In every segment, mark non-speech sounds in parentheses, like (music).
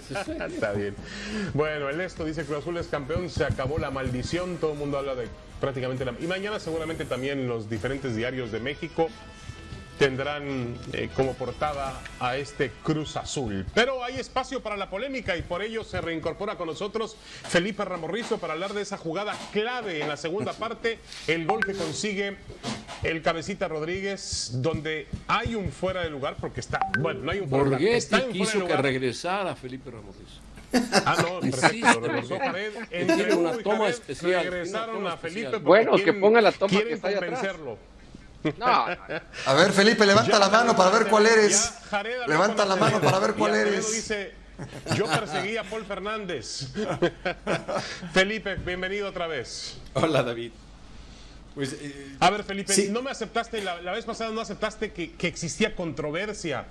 (laughs) Está bien. Bueno, el esto dice Cruz Azul es campeón, se acabó la maldición, todo el mundo habla de prácticamente la... Y mañana seguramente también los diferentes diarios de México tendrán eh, como portada a este Cruz Azul. Pero hay espacio para la polémica y por ello se reincorpora con nosotros Felipe Ramorrizo para hablar de esa jugada clave en la segunda (laughs) parte, el gol que consigue el cabecita Rodríguez, donde hay un fuera de lugar, porque está, bueno, no hay un fuera de lugar. Está en fuera de quiso que regresara Felipe Ramorrizo. Ah, no, perfecto, regresó Jared. Entre Tiene una toma Jared especial, Regresaron una toma a Felipe Bueno, que ponga la toma quieren que está ahí atrás. convencerlo. No, (laughs) A ver, Felipe, levanta la mano para ver cuál eres. Jared Levanta la mano para ver cuál eres. dice, yo perseguí a Paul Fernández. (laughs) Felipe, bienvenido otra vez. Hola David. Pues eh, A ver, Felipe, Sí. no me aceptaste, la, la vez pasada no aceptaste que, que existía controversia.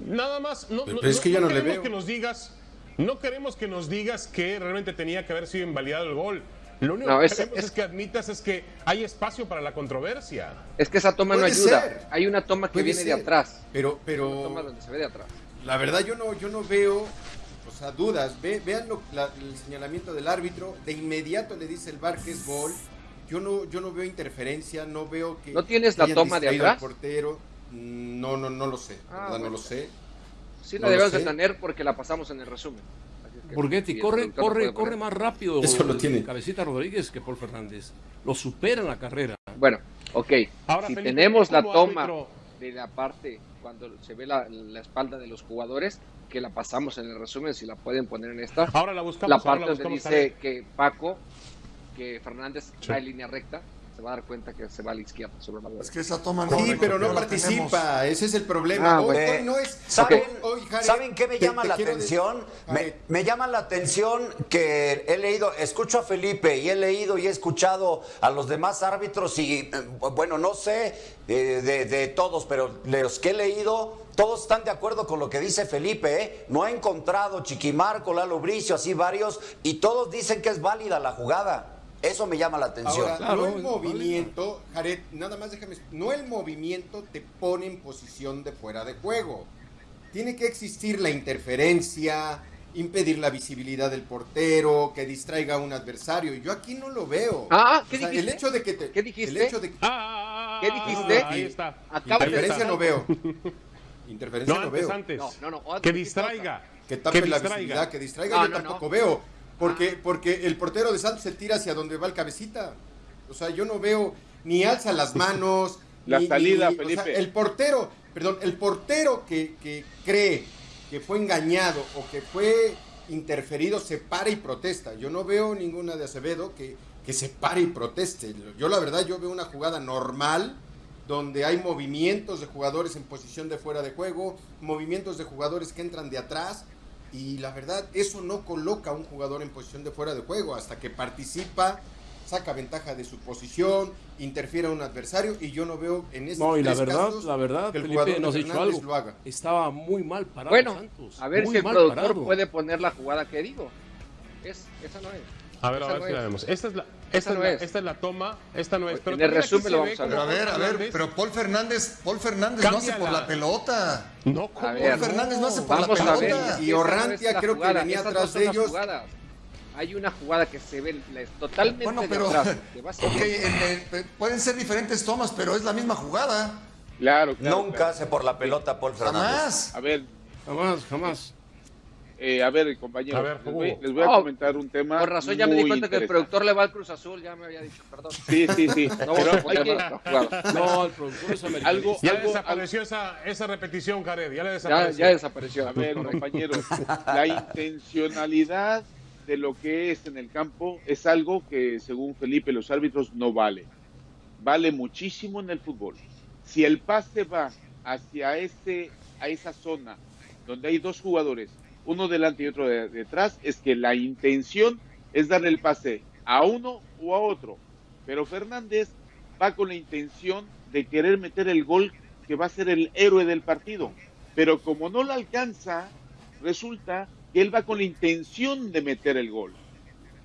Nada más, no, Pero es que ya no le queremos veo. que nos digas, no queremos que nos digas que realmente tenía que haber sido invalidado el gol. Lo único No, que es- queremos es, es- que admitas es que hay espacio para la controversia. es que esa toma no ayuda. ser. Hay una toma que puede viene de atrás. Pero, Una pero toma donde se ve de atrás. la verdad yo no, yo no veo, o sea, dudas. Ve- vean lo- la- el señalamiento del árbitro. De inmediato le dice el bar que es gol. Yo no, yo no veo interferencia, no veo que. ¿No tienes la toma de atrás? portero. No, no, no lo sé. Ah, verdad bueno. no lo sé. Sí No la lo debemos de tener porque la pasamos en el resumen. El corre, corre, corre más rápido Eso lo tiene. Cabecita Rodríguez que Paul Fernández. Lo supera en la carrera. Bueno, ok. Ahora, si Felipe, tenemos la toma árbitro- de la parte cuando se ve la, la espalda de los jugadores, que la pasamos en el resumen, si la pueden poner en esta. Ahora la buscamos. la ahora parte la donde buscamos, dice Jared. que Paco, que Fernández Sí. va en línea recta, se va a dar cuenta que se va a la izquierda sobre la bola. Es que esa toma no. Sí, pero no participa. Ese es el problema. Ah, hoy, no es. ¿Saben, hoy, Jared, ¿saben qué me llama te la atención? Me, me llama la atención que he leído, escucho a Felipe y he leído y he escuchado a los demás árbitros y, eh, bueno, no sé eh, de, de todos, pero de los que he leído, todos están de acuerdo con lo que dice Felipe, ¿eh? No ha encontrado Chiquimarco, Lalo Bricio, así varios, y todos dicen que es válida la jugada. Eso me llama la atención. Ahora, Claro, no el movimiento, Jared, nada más déjame, no el movimiento te pone en posición de fuera de juego. Tiene que existir la interferencia, impedir la visibilidad del portero, que distraiga a un adversario. Yo aquí no lo veo. Ah, ¿qué O sea, dijiste? El hecho de que te, ¿Qué dijiste? El hecho de que Ah, ah, ah, ¿Qué ah, dijiste? ah, Ahí está. Acaba interferencia no veo. Interferencia No, no, antes, veo. antes. No, no, no, antes Que distraiga. Que tape la distraiga. visibilidad, que distraiga, No, yo no, tampoco no. veo. Porque, porque el portero de Santos se tira hacia donde va el cabecita. O sea, yo no veo ni alza las manos. (laughs) La ni- salida, ni- o sea, Felipe. el portero, perdón, el portero que, que cree que fue engañado o que fue interferido se para y protesta. Yo no veo ninguna de Acevedo que, que se pare y proteste. Yo la verdad, yo veo una jugada normal donde hay movimientos de jugadores en posición de fuera de juego, movimientos de jugadores que entran de atrás y la verdad eso no coloca a un jugador en posición de fuera de juego hasta que participa, saca ventaja de su posición, interfiere a un adversario y yo no veo en estos No, y la verdad, casos la verdad, que el Felipe jugador nos dicho algo. lo haga. Estaba muy mal parado Bueno, Santos. a ver muy si el productor parado. puede poner la jugada que digo. Es, esa no es. A ver, a ver no si la vemos. Esta es la, esta es no la, es. esta es la toma, esta no es. Pero En el resumen lo vamos a ver. Pero a ver, a ver, pero Paul Fernández, Paul Fernández no hace por la pelota. No, ¿cómo? A ver, Paul Fernández no hace por Vamos la a ver. pelota. Y Orrantia creo que venía atrás de ellos. jugadas. Hay una jugada que se ve la- totalmente Bueno, de pero atrás. (laughs) que va ok, siguiendo. en el- pueden ser diferentes tomas, pero es la misma jugada. Claro, claro. Nunca claro. hace por la pelota Paul Fernández. Jamás. A ver, Jamás, jamás. Eh, a ver, compañeros. A ver, les, voy, Hugo. les voy a Oh, comentar un tema. Por razón ya me di cuenta que el productor le va al Cruz Azul, ya me había dicho, perdón. Sí, sí, sí. (laughs) No Pero hay que-. (laughs) No, el productor es americanista. algo, Ya algo, desapareció esa, esa repetición, Jared. Ya Ya, desapareció. ya desapareció. A ver, compañeros, la intencionalidad de lo que es en el campo es algo que, según Felipe, los árbitros no vale. Vale muchísimo en el fútbol. Si el pase va hacia ese, a esa zona donde hay dos jugadores, uno delante y otro de- detrás, es que la intención es darle el pase a uno o a otro. Pero Fernández va con la intención de querer meter el gol que va a ser el héroe del partido. Pero como no lo alcanza, resulta que él va con la intención de meter el gol.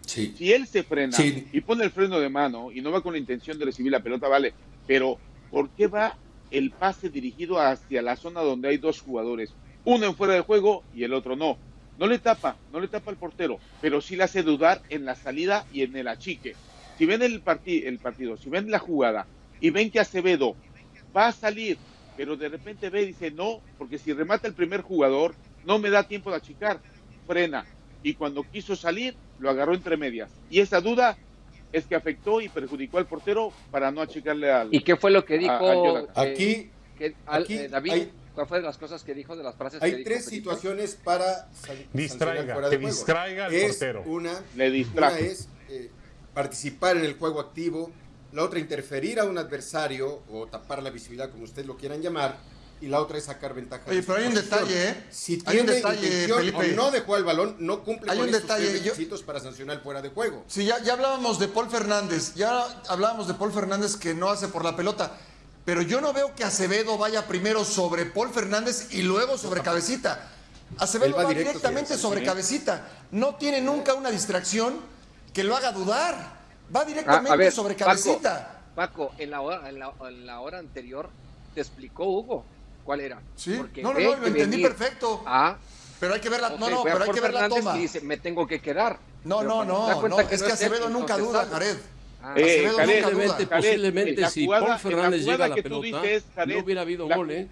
Sí. Si él se frena Sí. y pone el freno de mano y no va con la intención de recibir la pelota, vale. Pero ¿por qué va el pase dirigido hacia la zona donde hay dos jugadores? Uno en fuera de juego y el otro no. No le tapa, no le tapa al portero, pero sí le hace dudar en la salida y en el achique. Si ven el, parti- el partido, si ven la jugada y ven que Acevedo va a salir, pero de repente ve y dice no, porque si remata el primer jugador, no me da tiempo de achicar, frena. Y cuando quiso salir, lo agarró entre medias. Y esa duda es que afectó y perjudicó al portero para no achicarle al. ¿Y qué fue lo que a- a dijo eh, Aquí que- al- aquí eh, David? hay- ¿Cuál fue de las cosas que dijo, de las frases que hay dijo tres situaciones para Distraiga, fuera que de juego. distraiga al es portero. Una, Le distrajo. una es eh, participar en el juego activo, la otra interferir a un adversario o tapar la visibilidad, como ustedes lo quieran llamar, y la otra es sacar ventaja. Oye, de pero hay un detalle, ¿eh? Si Hay tiene un detalle, intención Felipe. o no dejó el balón, no cumple Hay con un estos detalle, tres yo- requisitos para sancionar fuera de juego. Sí, ya, ya hablábamos de Paul Fernández, ya hablábamos de Paul Fernández que no hace por la pelota, pero yo no veo que Acevedo vaya primero sobre Paul Fernández y luego sobre Cabecita. Acevedo va va, directo directamente sobre sobre sí. Cabecita. No tiene nunca una distracción que lo haga dudar. Va directamente Ah, ver, sobre Cabecita. Paco, en la, hora, en, la, en la hora anterior te explicó Hugo cuál era. Sí, Porque no, no, no, lo entendí perfecto. A, Pero hay que ver la, ok, no, no, pero hay que ver la toma. y dice, me tengo que quedar. No, Pero no, no, no, es que Acevedo nunca duda. Jared. Ah, Eh, Acevedo Jared. Posiblemente, Jared, posiblemente la si jugada- Paul Fernández jugada llega a la que tú pelota, dices, Jared, no hubiera habido la- gol, ¿eh?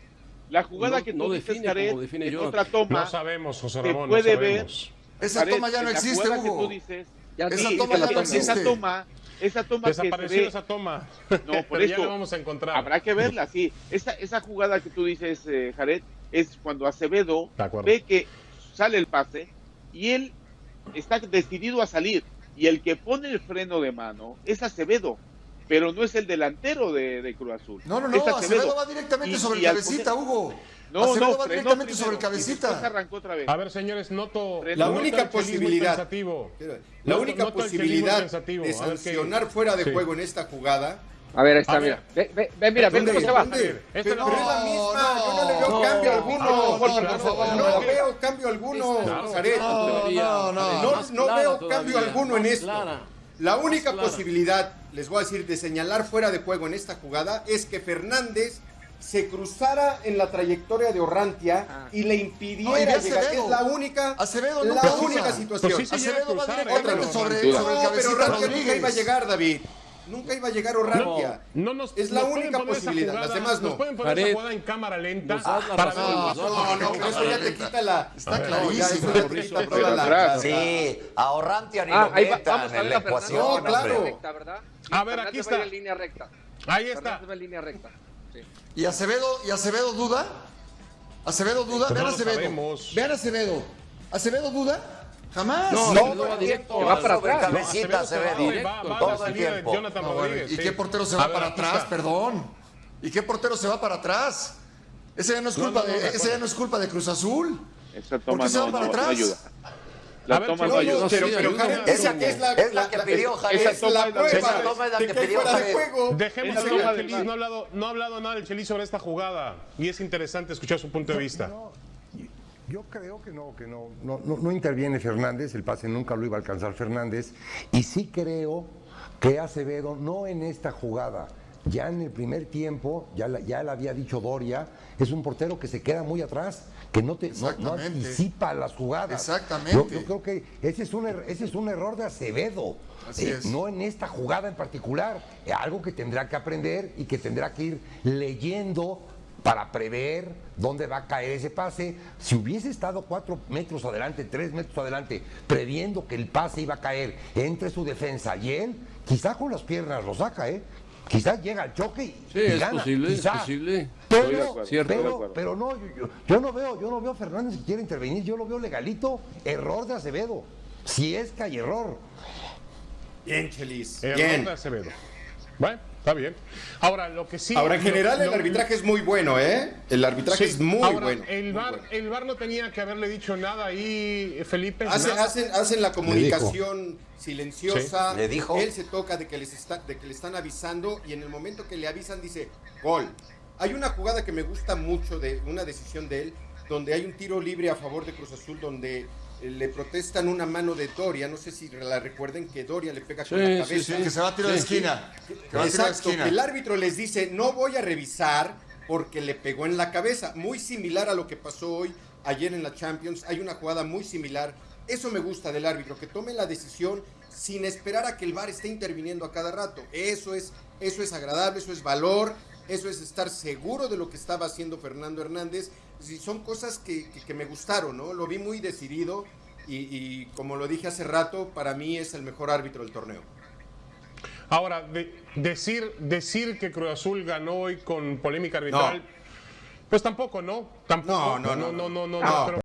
La jugada No- que tú no dices, define Jared, como define Jonathan. otra toma, No sabemos, José Ramón, no puede ver. sabemos. Esa Jared, toma ya no existe, jugada que Hugo. tú dices, Ya Esa sí, toma que ya no existe. esa toma, esa toma que se Desapareció ve, esa toma. No, (laughs) por Pero ya eso. la vamos a encontrar. Habrá que verla, sí. Esa, esa jugada que tú dices, eh, Jared, es cuando Acevedo ve que sale el pase y él está decidido a salir. Y el que pone el freno de mano es Acevedo, pero no es el delantero de, de Cruz Azul. No, no, no, Acevedo va directamente Y- sobre y el cabecita, poner- Hugo. No, Acevedo no, va directamente primero, sobre el cabecita. arrancó otra vez. A ver, señores, noto. La noto única posibilidad- La única posibilidad de sancionar fuera de Sí. juego en esta jugada. A ver, ahí está, A mira. ver. Ve, ve, ve, mira, ve ¿Dónde? cómo se va. Esta Pero, es la- pero misma, yo no le veo no, cambio no, alguno. no, No, por favor, no no. veo cambio alguno. No, no, no. No, no veo todavía, cambio alguno en esto. La única posibilidad, les voy a decir, de señalar fuera de juego en esta jugada es que Fernández se cruzara en la trayectoria de Orrantia Ah. y le No, y impidiera ve llegar. Acevedo. Es la única, Acevedo la única situación. Pues sí, Acevedo va directamente Otra sobre, vez. No, sobre el pero cabecita Orrantia nunca iba a llegar, David. Nunca iba a llegar Orrantia. No nos, Es la nos única posibilidad, jugada- las demás no. Nos pueden poner Jared, esa jugada en cámara lenta para la No, no, pero eso ya te quita la. Está No, clarísimo. eso ya te quita toda la. atrás. Sí, ahorrante ni Ah, lo metan vamos a en la a ecuación. No, claro. A ver, aquí está. en línea recta. Ahí está. Fernández va en línea recta. Sí. ¿Y Acevedo, ¿Y Acevedo duda? ¿Acevedo duda? Vean no Acevedo. Vean Acevedo. ¿Acevedo duda? Jamás. No, No, Acevedo va directo. Que va para sobre atrás. cabecita se va, va a Todo el tiempo. Jonathan No, bueno, Rodríguez. ¿Y sí. qué portero se va ver, para atrás? está. Perdón. ¿Y qué portero se va para atrás? Ese ya no es No, culpa, no, no, de, de ese ya no es culpa de Cruz Azul. Esa ¿Por toma qué se va no, para no- no atrás? ayuda. La ver, toma no ayuda. no, Pero, pero Jared, mucho. esa que es la, Es la que pidió la Esa Esa toma es la que que pidió juego. Dejemos VAR. no ha hablado, no ha hablado nada del Chelis sobre esta jugada y es interesante escuchar su punto de vista. Yo creo que no, que no, no, no, no interviene Fernández, el pase nunca lo iba a alcanzar Fernández, y sí creo que Acevedo, no en esta jugada, ya en el primer tiempo, ya, la- ya le había dicho Doria, es un portero que se queda muy atrás, que no, te, no, anticipa las jugadas. Exactamente. Yo, yo creo que ese es un, er- ese es un error de Acevedo, Así eh, es. no en esta jugada en particular, algo que tendrá que aprender y que tendrá que ir leyendo para prever dónde va a caer ese pase. Si hubiese estado cuatro metros adelante, tres metros adelante, previendo que el pase iba a caer entre su defensa y él, quizá con las piernas lo saca, ¿eh? Quizás llega al choque y, Sí, y es gana. posible, es quizá. posible. Pero, pero, no, yo, yo- yo no veo, yo no veo a Fernández que quiere intervenir, yo lo veo legalito, error de Acevedo. Si es que hay error. Bien, Chelis. Error Bien. de Acevedo. Bueno, está bien. Ahora, lo que sí. Ahora, en lo- general, el lo- arbitraje es muy bueno, ¿eh? El arbitraje Sí, es muy ahora, bueno. El bueno. el VAR no tenía que haberle dicho nada ahí, Felipe. Hacen, nada. hacen, hacen la comunicación silenciosa. Sí. Le dijo. Él se toca de que, les está, de que le están avisando y en el momento que le avisan dice gol. Hay una jugada que me gusta mucho de una decisión de él, donde hay un tiro libre a favor de Cruz Azul, donde le protestan una mano de Doria. No sé si la recuerden que Doria le pega con Sí, la cabeza. sí. Que se va a tiro de Sí. esquina. Que va a Exacto, esquina. que el árbitro les dice, no voy a revisar porque le pegó en la cabeza. Muy similar a lo que pasó hoy ayer en la Champions. Hay una jugada muy similar. Eso me gusta del árbitro, que tome la decisión sin esperar a que el VAR esté interviniendo a cada rato. Eso es, eso es agradable, eso es valor, eso es estar seguro de lo que estaba haciendo Fernando Hernández. Y son cosas que, que- que me gustaron, ¿no? Lo vi muy decidido y, y como lo dije hace rato, para mí es el mejor árbitro del torneo. Ahora, de- decir, decir que Cruz Azul ganó hoy con polémica arbitral, pues tampoco, ¿no? Tampoco. No, no, no, no, no, no, no. no,